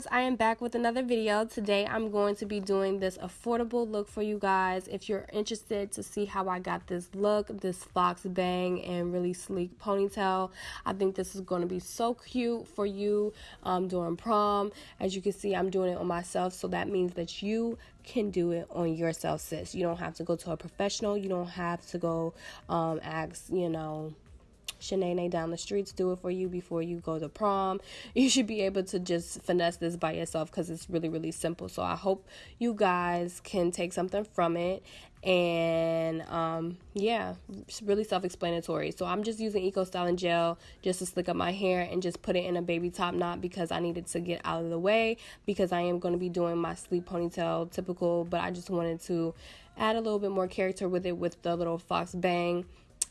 loves i am back with another video. Today i'm going to be doing this affordable look for you guys. If you're interested to see how i got this look this fox bang and really sleek ponytail i think this is going to be so cute for you um, during prom. As you can see i'm doing it on myself so that means that you can do it on yourself sis. You don't have to go to a professional. You don't have to go um, ask you know Shanae down the streets do it for you before you go to prom. You should be able to just finesse this by yourself because it's really, really simple. So I hope you guys can take something from it. And um, yeah, it's really self explanatory. So I'm just using Eco Styling Gel just to slick up my hair and just put it in a baby top knot because I needed to get out of the way because I am going to be doing my sleep ponytail typical, but I just wanted to add a little bit more character with it with the little fox bang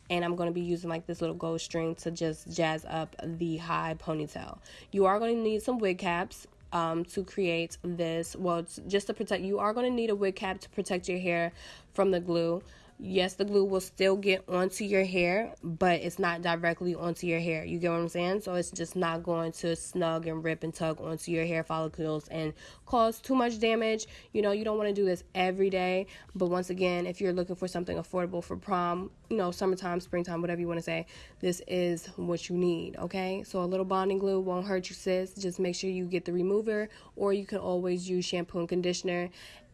and I'm going to be using like this little gold string to just jazz up the high ponytail. You are going to need some wig caps um, to create this. Well, just to protect, you are going to need a wig cap to protect your hair from the glue yes, the glue will still get onto your hair, but it's not directly onto your hair. You get what I'm saying? So it's just not going to snug and rip and tug onto your hair follicles and cause too much damage. You know, you don't want to do this every day. But once again, if you're looking for something affordable for prom, you know, summertime, springtime, whatever you want to say, this is what you need, okay? So a little bonding glue won't hurt you, sis. Just make sure you get the remover, or you can always use shampoo and conditioner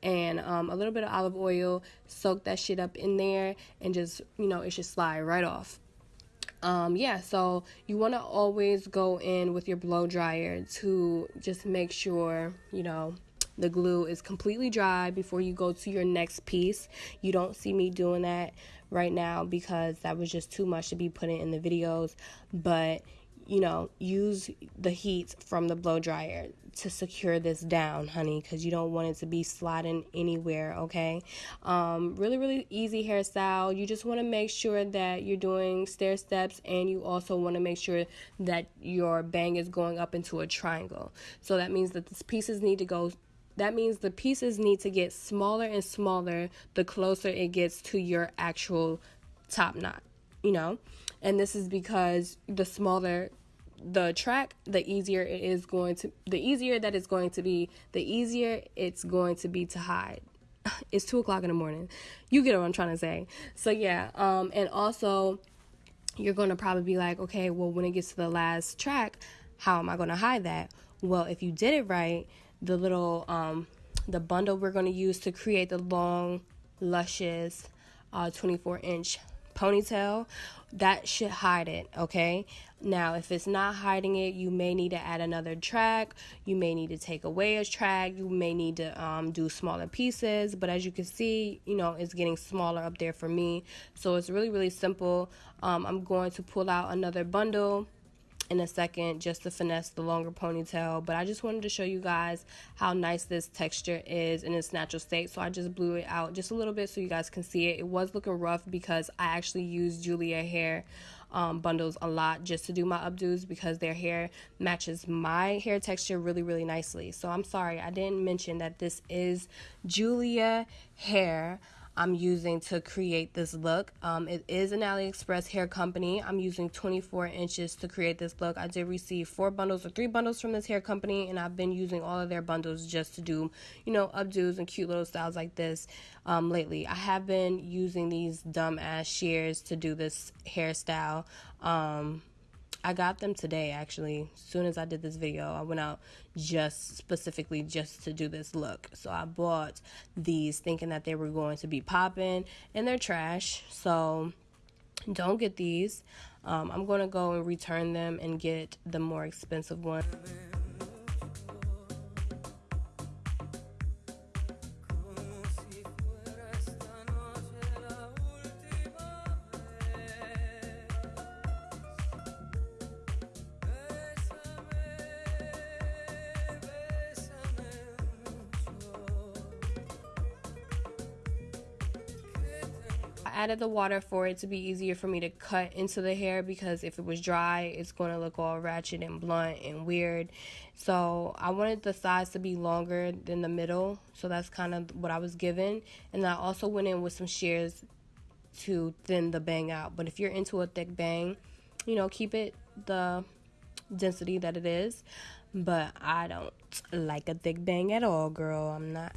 and um, a little bit of olive oil. Soak that shit up in there and just, you know, it should slide right off. Um, yeah, so you want to always go in with your blow dryer to just make sure, you know, the glue is completely dry before you go to your next piece. You don't see me doing that right now because that was just too much to be putting in the videos, but you know, use the heat from the blow dryer to secure this down, honey, because you don't want it to be sliding anywhere, okay? Um, really, really easy hairstyle. You just want to make sure that you're doing stair steps and you also want to make sure that your bang is going up into a triangle. So that means that the pieces need to go that means the pieces need to get smaller and smaller the closer it gets to your actual top knot, you know? And this is because the smaller the track the easier it is going to the easier that it's going to be the easier it's going to be to hide. It's two o'clock in the morning. You get what i'm trying to say. So yeah um and also you're going to probably be like okay well when it gets to the last track how am i going to hide that? Well if you did it right the little um the bundle we're going to use to create the long luscious uh 24 inch ponytail, that should hide it, okay? Now, if it's not hiding it, you may need to add another track. You may need to take away a track. You may need to um, do smaller pieces. But as you can see, you know, it's getting smaller up there for me. So it's really, really simple. Um, I'm going to pull out another bundle in a second just to finesse the longer ponytail but I just wanted to show you guys how nice this texture is in its natural state. So I just blew it out just a little bit so you guys can see it. It was looking rough because I actually used Julia hair um, bundles a lot just to do my updos because their hair matches my hair texture really really nicely. So I'm sorry I didn't mention that this is Julia hair I'm using to create this look. Um, it is an AliExpress hair company. I'm using 24 inches to create this look. I did receive four bundles or three bundles from this hair company, and I've been using all of their bundles just to do, you know, updos and cute little styles like this um, lately. I have been using these dumb ass shears to do this hairstyle. Um, I got them today actually. As soon as I did this video, I went out just specifically just to do this look. So I bought these thinking that they were going to be popping and they're trash. So don't get these. Um, I'm going to go and return them and get the more expensive one. Added the water for it to be easier for me to cut into the hair because if it was dry, it's going to look all ratchet and blunt and weird. So I wanted the sides to be longer than the middle. So that's kind of what I was given. And I also went in with some shears to thin the bang out. But if you're into a thick bang, you know, keep it the density that it is. but I don't like a thick bang at all, girl. I'm not.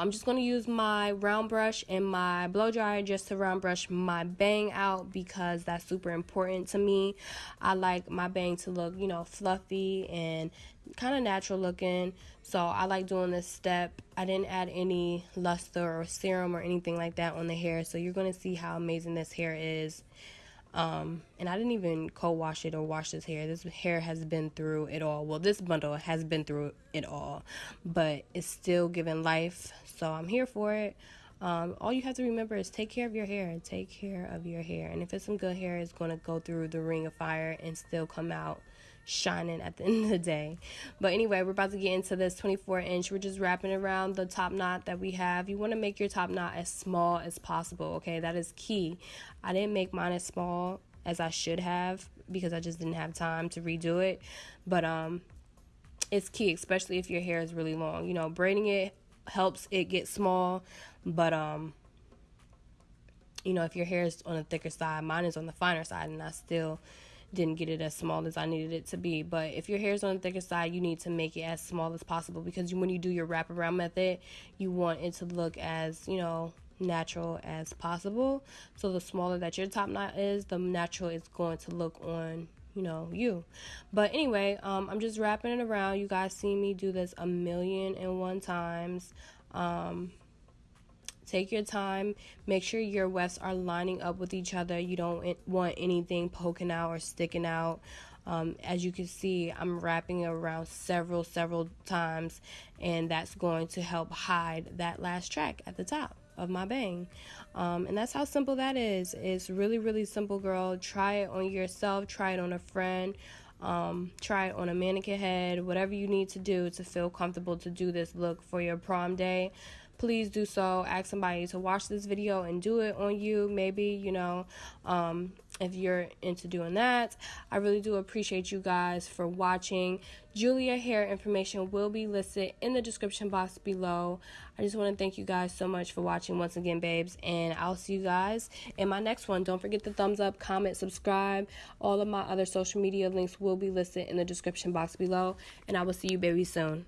I'm just going to use my round brush and my blow dryer just to round brush my bang out because that's super important to me. I like my bang to look, you know, fluffy and kind of natural looking. So I like doing this step. I didn't add any luster or serum or anything like that on the hair. So you're going to see how amazing this hair is. Um, and I didn't even co-wash it or wash this hair. This hair has been through it all. Well, this bundle has been through it all, but it's still giving life. So I'm here for it. Um, all you have to remember is take care of your hair. Take care of your hair. And if it's some good hair, it's going to go through the ring of fire and still come out shining at the end of the day. But anyway, we're about to get into this 24 inch. We're just wrapping around the top knot that we have. You want to make your top knot as small as possible, okay? That is key. I didn't make mine as small as I should have because I just didn't have time to redo it. But um it's key, especially if your hair is really long. You know, braiding it helps it get small, but um you know, if your hair is on the thicker side, mine is on the finer side and I still didn't get it as small as I needed it to be. But if your hair is on the thicker side, you need to make it as small as possible because when you do your wraparound method, you want it to look as, you know, natural as possible. So the smaller that your top knot is, the natural it's going to look on you know you but anyway um, i'm just wrapping it around you guys see me do this a million and one times um, Take your time. Make sure your wefts are lining up with each other. You don't want anything poking out or sticking out. Um, as you can see, I'm wrapping around several, several times, and that's going to help hide that last track at the top of my bang. Um, and that's how simple that is. It's really, really simple, girl. Try it on yourself, try it on a friend. Um, try it on a mannequin head, whatever you need to do to feel comfortable to do this look for your prom day please do so. Ask somebody to watch this video and do it on you. Maybe, you know, um, if you're into doing that. I really do appreciate you guys for watching. Julia hair information will be listed in the description box below. I just want to thank you guys so much for watching once again, babes. And I'll see you guys in my next one. Don't forget the thumbs up, comment, subscribe. All of my other social media links will be listed in the description box below. And I will see you, baby, soon.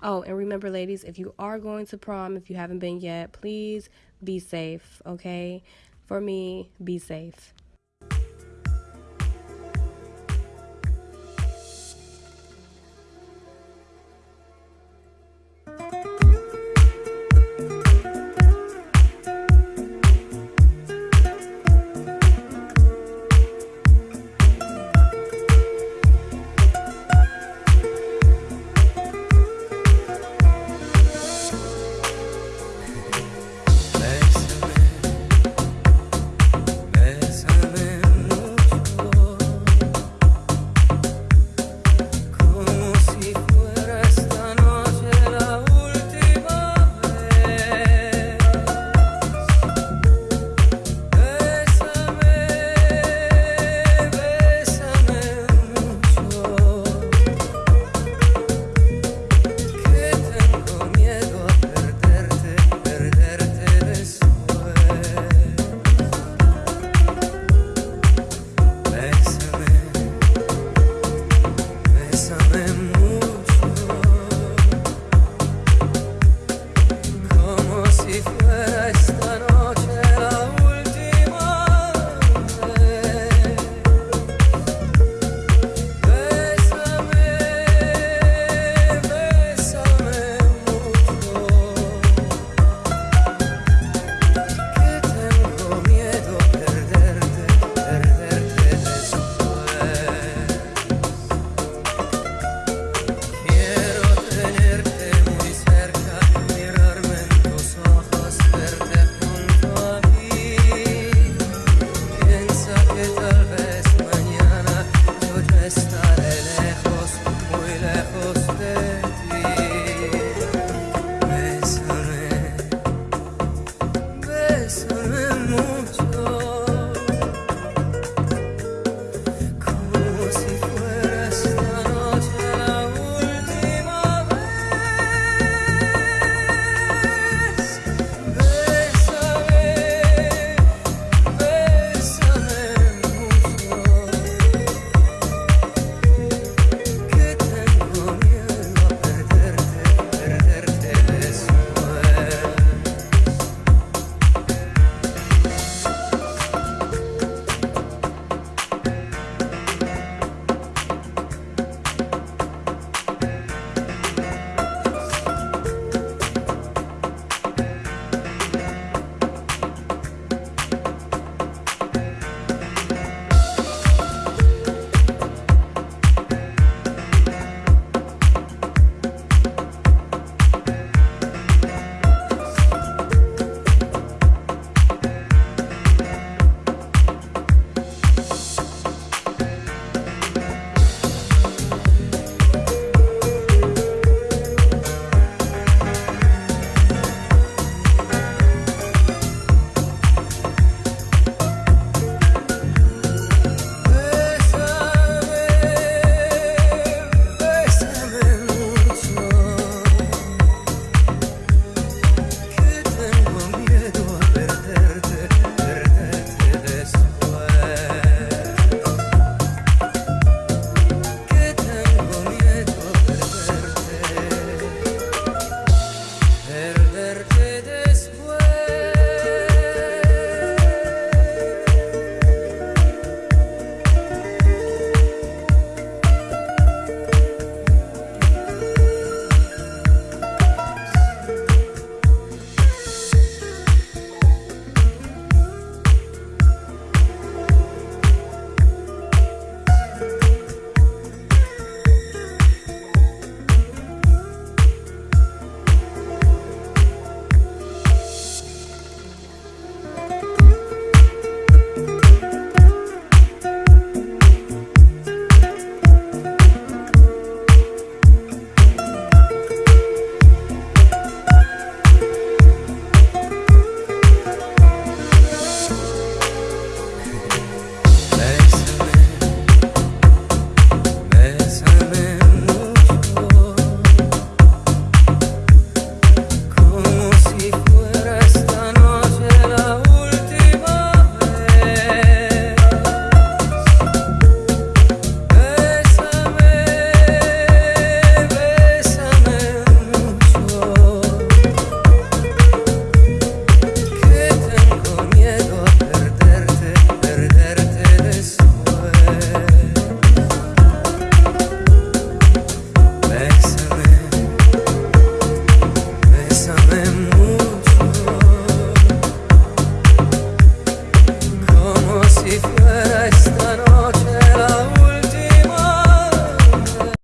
Oh, and remember, ladies, if you are going to prom, if you haven't been yet, please be safe, okay? For me, be safe.